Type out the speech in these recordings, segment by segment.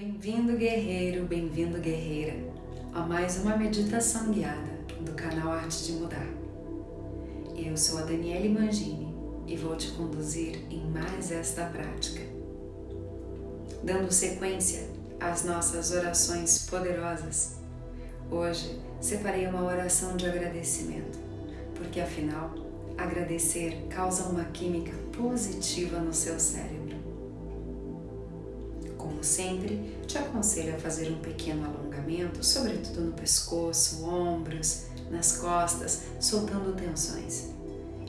Bem-vindo, guerreiro, bem-vindo, guerreira, a mais uma meditação guiada do canal Arte de Mudar. Eu sou a Daniele Mangini e vou te conduzir em mais esta prática. Dando sequência às nossas orações poderosas, hoje separei uma oração de agradecimento, porque afinal, agradecer causa uma química positiva no seu cérebro como sempre, te aconselho a fazer um pequeno alongamento, sobretudo no pescoço, ombros, nas costas, soltando tensões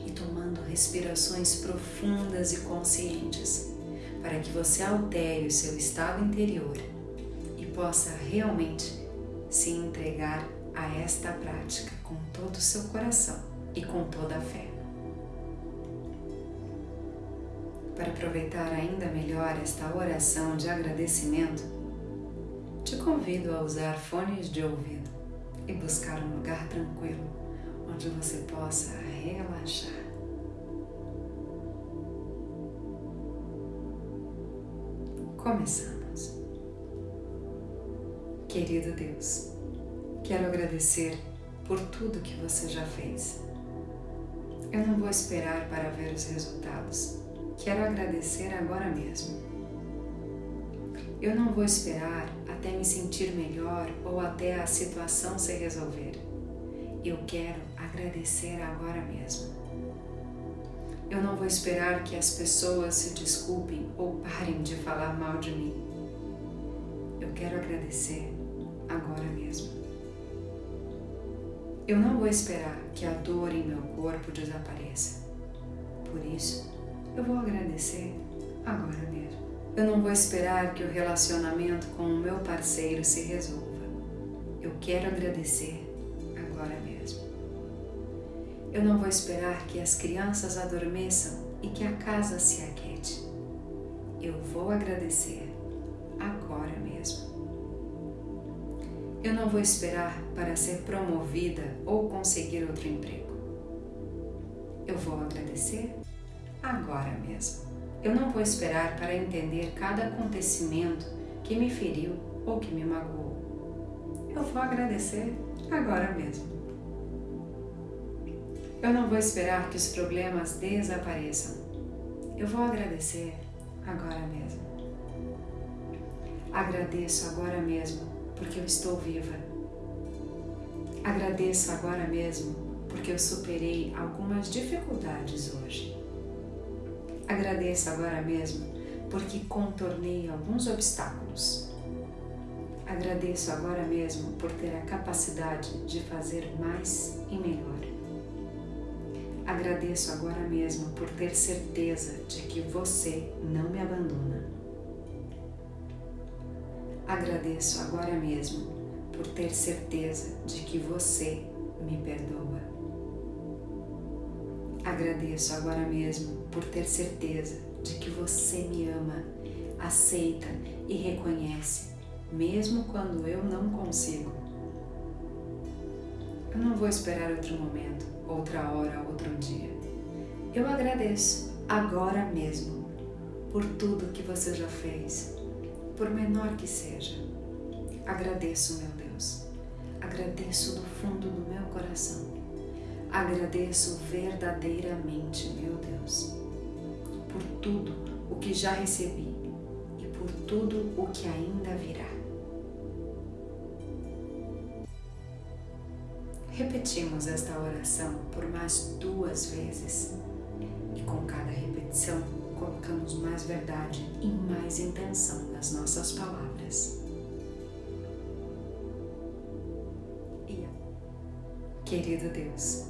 e tomando respirações profundas e conscientes, para que você altere o seu estado interior e possa realmente se entregar a esta prática com todo o seu coração e com toda a fé. Para aproveitar ainda melhor esta oração de agradecimento, te convido a usar fones de ouvido e buscar um lugar tranquilo onde você possa relaxar. Começamos. Querido Deus, quero agradecer por tudo que você já fez. Eu não vou esperar para ver os resultados Quero agradecer agora mesmo. Eu não vou esperar até me sentir melhor ou até a situação se resolver. Eu quero agradecer agora mesmo. Eu não vou esperar que as pessoas se desculpem ou parem de falar mal de mim. Eu quero agradecer agora mesmo. Eu não vou esperar que a dor em meu corpo desapareça. Por isso, eu vou agradecer agora mesmo. Eu não vou esperar que o relacionamento com o meu parceiro se resolva. Eu quero agradecer agora mesmo. Eu não vou esperar que as crianças adormeçam e que a casa se aquete. Eu vou agradecer agora mesmo. Eu não vou esperar para ser promovida ou conseguir outro emprego. Eu vou agradecer agora mesmo. Eu não vou esperar para entender cada acontecimento que me feriu ou que me magoou. Eu vou agradecer agora mesmo. Eu não vou esperar que os problemas desapareçam. Eu vou agradecer agora mesmo. Agradeço agora mesmo porque eu estou viva. Agradeço agora mesmo porque eu superei algumas dificuldades hoje. Agradeço agora mesmo porque contornei alguns obstáculos. Agradeço agora mesmo por ter a capacidade de fazer mais e melhor. Agradeço agora mesmo por ter certeza de que você não me abandona. Agradeço agora mesmo por ter certeza de que você me perdoa. Agradeço agora mesmo por ter certeza de que você me ama, aceita e reconhece, mesmo quando eu não consigo. Eu não vou esperar outro momento, outra hora, outro dia. Eu agradeço agora mesmo por tudo que você já fez, por menor que seja. Agradeço, meu Deus. Agradeço do fundo do meu coração Agradeço verdadeiramente, meu Deus, por tudo o que já recebi e por tudo o que ainda virá. Repetimos esta oração por mais duas vezes e com cada repetição colocamos mais verdade e mais intenção nas nossas palavras. Querido Deus,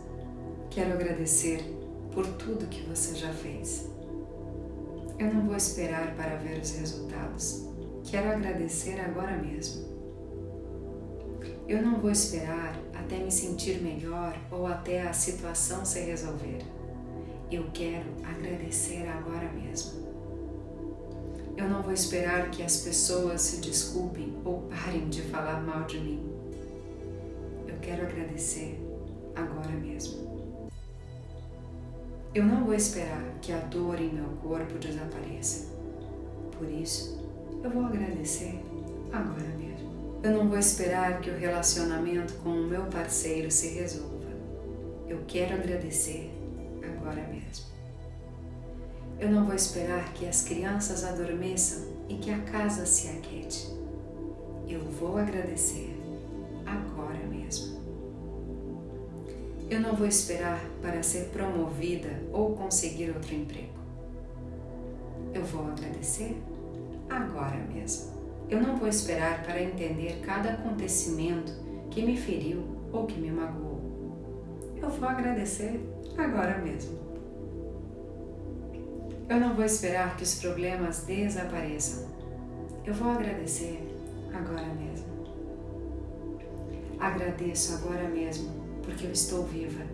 Quero agradecer por tudo que você já fez. Eu não vou esperar para ver os resultados. Quero agradecer agora mesmo. Eu não vou esperar até me sentir melhor ou até a situação se resolver. Eu quero agradecer agora mesmo. Eu não vou esperar que as pessoas se desculpem ou parem de falar mal de mim. Eu quero agradecer agora mesmo. Eu não vou esperar que a dor em meu corpo desapareça. Por isso, eu vou agradecer agora mesmo. Eu não vou esperar que o relacionamento com o meu parceiro se resolva. Eu quero agradecer agora mesmo. Eu não vou esperar que as crianças adormeçam e que a casa se aquete. Eu vou agradecer Eu não vou esperar para ser promovida ou conseguir outro emprego. Eu vou agradecer agora mesmo. Eu não vou esperar para entender cada acontecimento que me feriu ou que me magoou. Eu vou agradecer agora mesmo. Eu não vou esperar que os problemas desapareçam. Eu vou agradecer agora mesmo. Agradeço agora mesmo porque eu estou viva.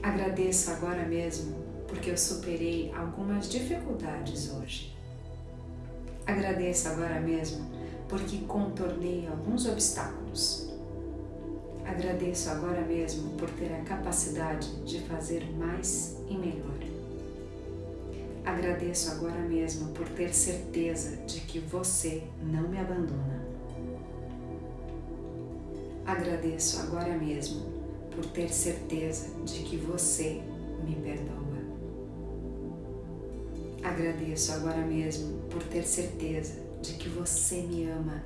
Agradeço agora mesmo porque eu superei algumas dificuldades hoje. Agradeço agora mesmo porque contornei alguns obstáculos. Agradeço agora mesmo por ter a capacidade de fazer mais e melhor. Agradeço agora mesmo por ter certeza de que você não me abandona. Agradeço agora mesmo por ter certeza de que você me perdoa. Agradeço agora mesmo por ter certeza de que você me ama,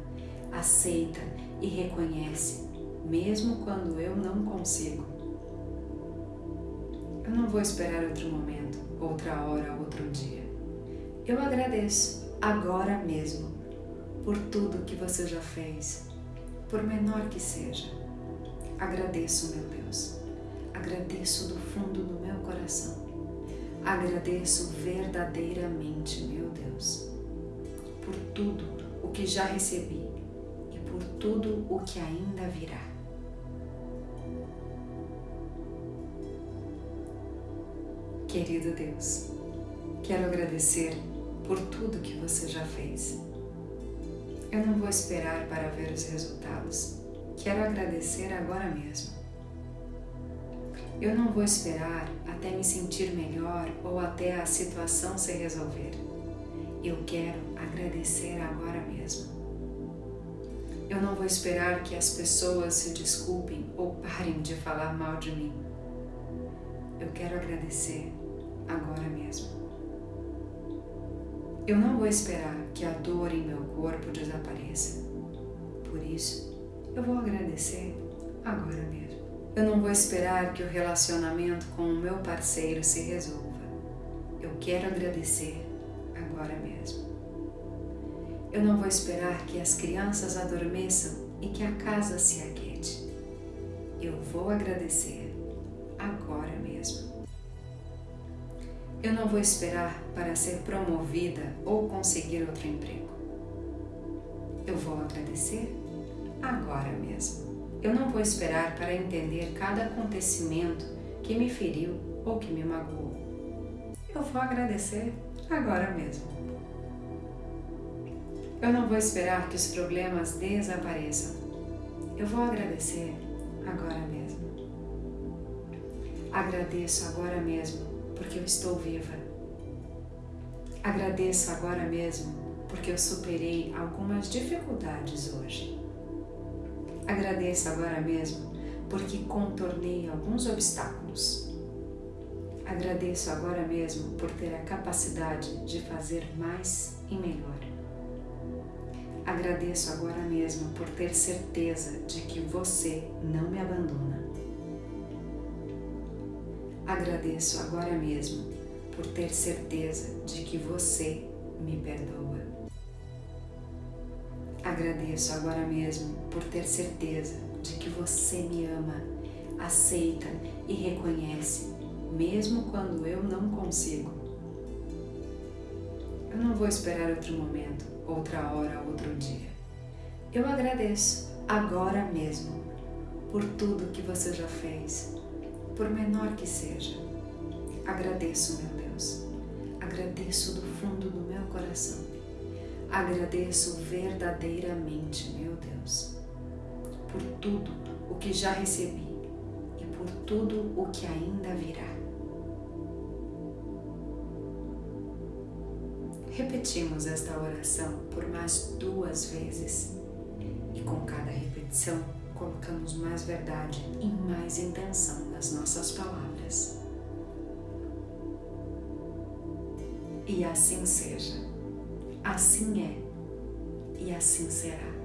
aceita e reconhece, mesmo quando eu não consigo. Eu não vou esperar outro momento, outra hora, outro dia. Eu agradeço agora mesmo por tudo que você já fez, por menor que seja. Agradeço, meu Deus. Agradeço do fundo do meu coração Agradeço verdadeiramente, meu Deus, por tudo o que já recebi e por tudo o que ainda virá. Querido Deus, quero agradecer por tudo que você já fez. Eu não vou esperar para ver os resultados. Quero agradecer agora mesmo. Eu não vou esperar até me sentir melhor ou até a situação se resolver. Eu quero agradecer agora mesmo. Eu não vou esperar que as pessoas se desculpem ou parem de falar mal de mim. Eu quero agradecer agora mesmo. Eu não vou esperar que a dor em meu corpo desapareça. Por isso, eu vou agradecer agora mesmo. Eu não vou esperar que o relacionamento com o meu parceiro se resolva. Eu quero agradecer agora mesmo. Eu não vou esperar que as crianças adormeçam e que a casa se aquete. Eu vou agradecer agora mesmo. Eu não vou esperar para ser promovida ou conseguir outro emprego. Eu vou agradecer agora mesmo. Eu não vou esperar para entender cada acontecimento que me feriu ou que me magoou. Eu vou agradecer agora mesmo. Eu não vou esperar que os problemas desapareçam. Eu vou agradecer agora mesmo. Agradeço agora mesmo porque eu estou viva. Agradeço agora mesmo porque eu superei algumas dificuldades hoje. Agradeça agora mesmo porque contornei alguns obstáculos. Agradeço agora mesmo por ter a capacidade de fazer mais e melhor. Agradeço agora mesmo por ter certeza de que você não me abandona. Agradeço agora mesmo por ter certeza de que você me perdoa. Agradeço agora mesmo por ter certeza de que você me ama, aceita e reconhece, mesmo quando eu não consigo. Eu não vou esperar outro momento, outra hora, outro dia. Eu agradeço agora mesmo por tudo que você já fez, por menor que seja. Agradeço, meu Deus. Agradeço do fundo do meu coração Agradeço verdadeiramente, meu Deus, por tudo o que já recebi e por tudo o que ainda virá. Repetimos esta oração por mais duas vezes e com cada repetição colocamos mais verdade e mais intenção nas nossas palavras. E assim seja, assim é e assim será.